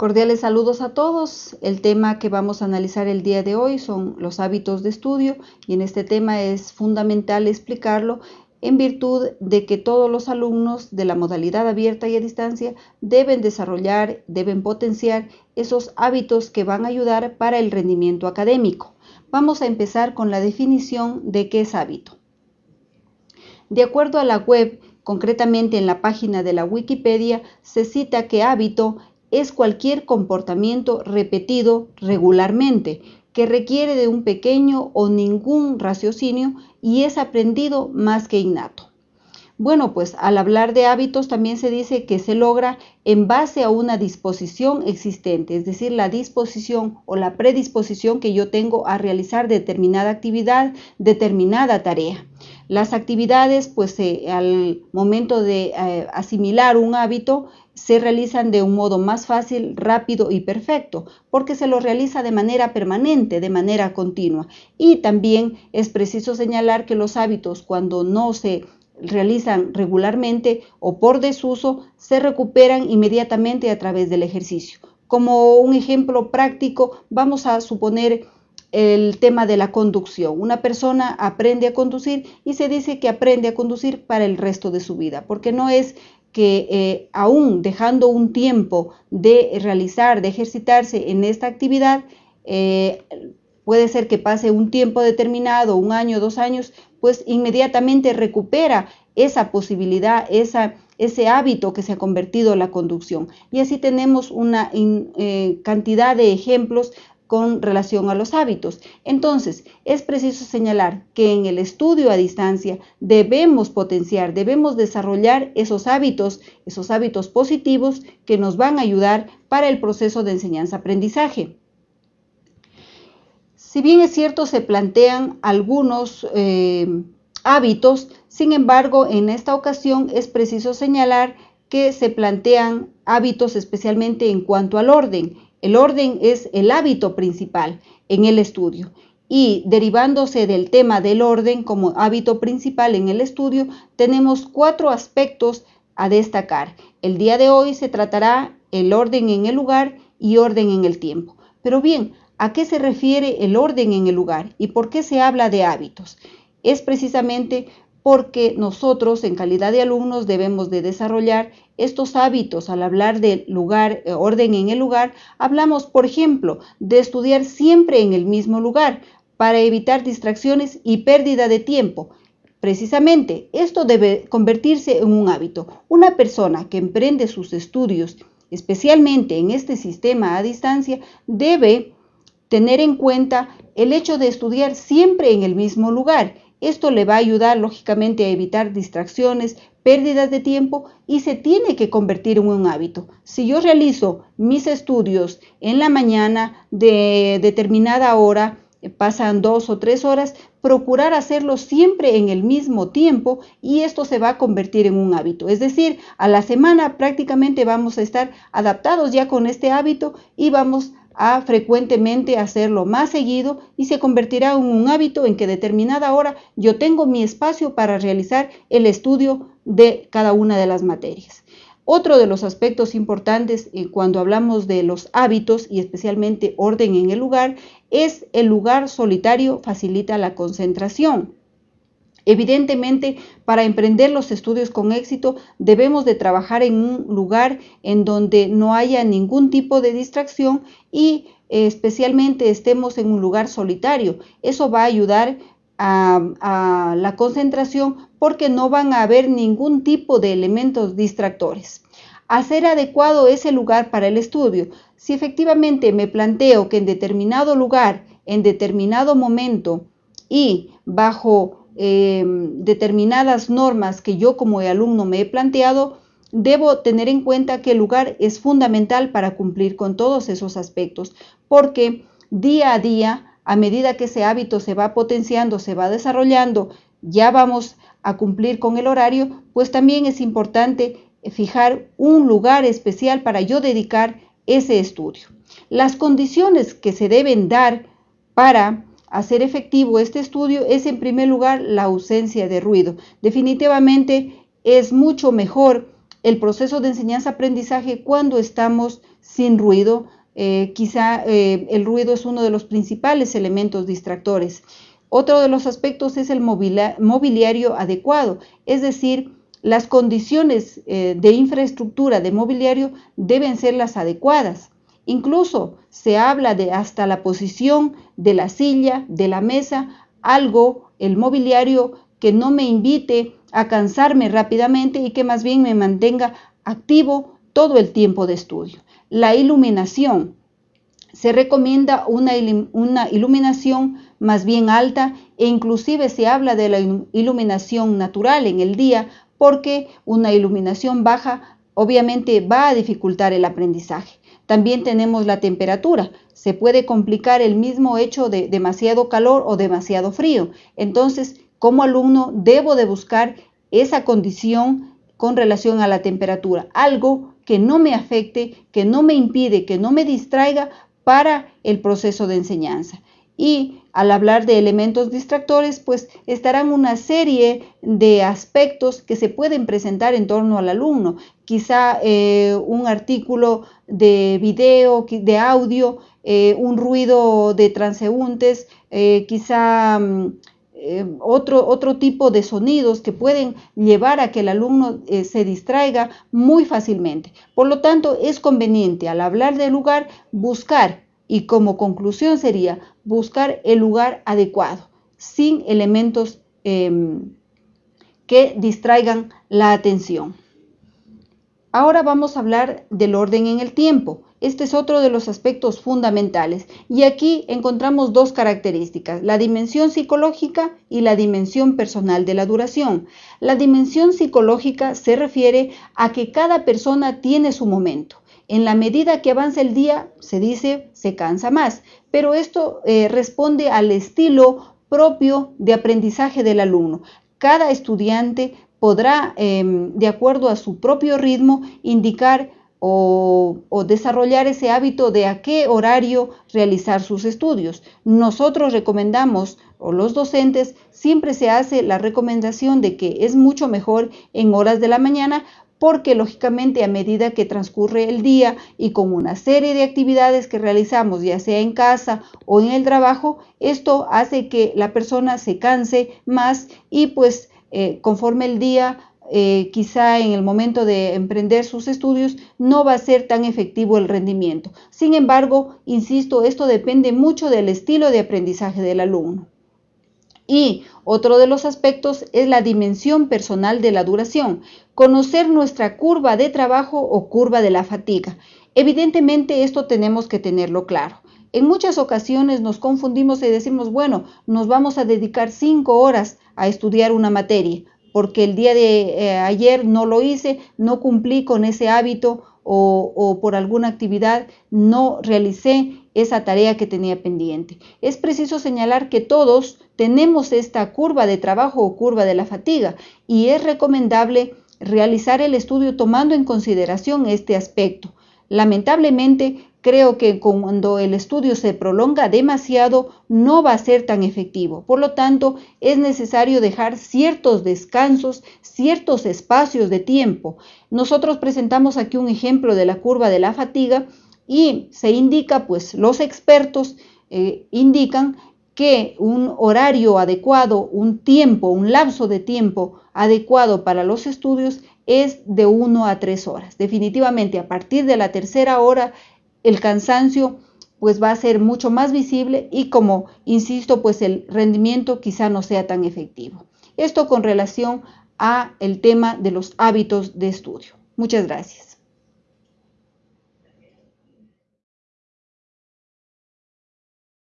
Cordiales saludos a todos. El tema que vamos a analizar el día de hoy son los hábitos de estudio y en este tema es fundamental explicarlo en virtud de que todos los alumnos de la modalidad abierta y a distancia deben desarrollar, deben potenciar esos hábitos que van a ayudar para el rendimiento académico. Vamos a empezar con la definición de qué es hábito. De acuerdo a la web, concretamente en la página de la Wikipedia, se cita que hábito es cualquier comportamiento repetido regularmente que requiere de un pequeño o ningún raciocinio y es aprendido más que innato. Bueno, pues al hablar de hábitos también se dice que se logra en base a una disposición existente, es decir, la disposición o la predisposición que yo tengo a realizar determinada actividad, determinada tarea. Las actividades, pues eh, al momento de eh, asimilar un hábito, se realizan de un modo más fácil, rápido y perfecto, porque se lo realiza de manera permanente, de manera continua. Y también es preciso señalar que los hábitos, cuando no se realizan regularmente o por desuso, se recuperan inmediatamente a través del ejercicio. Como un ejemplo práctico, vamos a suponer el tema de la conducción. Una persona aprende a conducir y se dice que aprende a conducir para el resto de su vida, porque no es que eh, aún dejando un tiempo de realizar, de ejercitarse en esta actividad, eh, puede ser que pase un tiempo determinado, un año, dos años, pues inmediatamente recupera esa posibilidad, esa, ese hábito que se ha convertido en la conducción. Y así tenemos una eh, cantidad de ejemplos con relación a los hábitos. Entonces, es preciso señalar que en el estudio a distancia debemos potenciar, debemos desarrollar esos hábitos, esos hábitos positivos que nos van a ayudar para el proceso de enseñanza-aprendizaje. Si bien es cierto, se plantean algunos eh, hábitos, sin embargo, en esta ocasión es preciso señalar que se plantean hábitos especialmente en cuanto al orden el orden es el hábito principal en el estudio y derivándose del tema del orden como hábito principal en el estudio, tenemos cuatro aspectos a destacar. El día de hoy se tratará el orden en el lugar y orden en el tiempo. Pero bien, ¿a qué se refiere el orden en el lugar y por qué se habla de hábitos? Es precisamente porque nosotros en calidad de alumnos debemos de desarrollar estos hábitos. Al hablar de lugar, eh, orden en el lugar, hablamos, por ejemplo, de estudiar siempre en el mismo lugar para evitar distracciones y pérdida de tiempo. Precisamente, esto debe convertirse en un hábito. Una persona que emprende sus estudios, especialmente en este sistema a distancia, debe tener en cuenta el hecho de estudiar siempre en el mismo lugar esto le va a ayudar lógicamente a evitar distracciones, pérdidas de tiempo y se tiene que convertir en un hábito. Si yo realizo mis estudios en la mañana de determinada hora, pasan dos o tres horas, procurar hacerlo siempre en el mismo tiempo y esto se va a convertir en un hábito. Es decir, a la semana prácticamente vamos a estar adaptados ya con este hábito y vamos a frecuentemente hacerlo más seguido y se convertirá en un hábito en que determinada hora yo tengo mi espacio para realizar el estudio de cada una de las materias. Otro de los aspectos importantes eh, cuando hablamos de los hábitos y especialmente orden en el lugar es el lugar solitario facilita la concentración. Evidentemente, para emprender los estudios con éxito, debemos de trabajar en un lugar en donde no haya ningún tipo de distracción y especialmente estemos en un lugar solitario. Eso va a ayudar a, a la concentración porque no van a haber ningún tipo de elementos distractores. Hacer adecuado ese lugar para el estudio. Si efectivamente me planteo que en determinado lugar, en determinado momento y bajo eh, determinadas normas que yo como alumno me he planteado, debo tener en cuenta que el lugar es fundamental para cumplir con todos esos aspectos, porque día a día, a medida que ese hábito se va potenciando, se va desarrollando, ya vamos a cumplir con el horario, pues también es importante fijar un lugar especial para yo dedicar ese estudio. Las condiciones que se deben dar para hacer efectivo este estudio es en primer lugar la ausencia de ruido. Definitivamente es mucho mejor el proceso de enseñanza-aprendizaje cuando estamos sin ruido. Eh, quizá eh, el ruido es uno de los principales elementos distractores. Otro de los aspectos es el mobiliario adecuado, es decir, las condiciones eh, de infraestructura de mobiliario deben ser las adecuadas. Incluso se habla de hasta la posición de la silla, de la mesa, algo, el mobiliario que no me invite a cansarme rápidamente y que más bien me mantenga activo todo el tiempo de estudio. La iluminación. Se recomienda una, iluminación más bien alta e inclusive se habla de la iluminación natural en el día porque una iluminación baja obviamente va a dificultar el aprendizaje. También tenemos la temperatura. Se puede complicar el mismo hecho de demasiado calor o demasiado frío. Entonces, como alumno debo de buscar esa condición con relación a la temperatura, algo que no me afecte, que no me impide, que no me distraiga para el proceso de enseñanza. Y al hablar de elementos distractores, pues estarán una serie de aspectos que se pueden presentar en torno al alumno. Quizá eh, un artículo de video, de audio, eh, un ruido de transeúntes, eh, quizá mm, otro, otro tipo de sonidos que pueden llevar a que el alumno se distraiga muy fácilmente. Por lo tanto, es conveniente al hablar del lugar buscar y como conclusión sería buscar el lugar adecuado, sin elementos em, que distraigan la atención. Ahora vamos a hablar del orden en el tiempo. Este es otro de los aspectos fundamentales y aquí encontramos dos características, la dimensión psicológica y la dimensión personal de la duración. La dimensión psicológica se refiere a que cada persona tiene su momento en la medida que avanza el día, se dice, se cansa más, pero esto eh, responde al estilo propio de aprendizaje del alumno. Cada estudiante podrá, em, de acuerdo a su propio ritmo, indicar o, o, desarrollar ese hábito de a qué horario realizar sus estudios. Nosotros recomendamos, o los docentes, siempre se hace la recomendación de que es mucho mejor en horas de la mañana porque lógicamente a medida que transcurre el día y con una serie de actividades que realizamos, ya sea en casa o en el trabajo, esto hace que la persona se canse más y pues eh, conforme el día eh, quizá en el momento de emprender sus estudios no va a ser tan efectivo el rendimiento. Sin embargo, insisto, esto depende mucho del estilo de aprendizaje del alumno. Y otro de los aspectos es la dimensión personal de la duración, conocer nuestra curva de trabajo o curva de la fatiga. Evidentemente esto tenemos que tenerlo claro. En muchas ocasiones nos confundimos y decimos, bueno, nos vamos a dedicar cinco horas a estudiar una materia, porque el día de eh, ayer no lo hice, no cumplí con ese hábito o, por alguna actividad no realicé esa tarea que tenía pendiente. Es preciso señalar que todos tenemos esta curva de trabajo o curva de la fatiga y es recomendable realizar el estudio tomando en consideración este aspecto. Lamentablemente, creo que cuando el estudio se prolonga demasiado no va a ser tan efectivo. Por lo tanto, es necesario dejar ciertos descansos, ciertos espacios de tiempo. Nosotros presentamos aquí un ejemplo de la curva de la fatiga y se indica, pues los expertos eh, indican que un horario adecuado, un tiempo, un lapso de tiempo adecuado para los estudios es de 1 a 3 horas. Definitivamente a partir de la tercera hora el cansancio pues va a ser mucho más visible y como insisto pues el rendimiento quizá no sea tan efectivo. Esto con relación a el tema de los hábitos de estudio. Muchas gracias.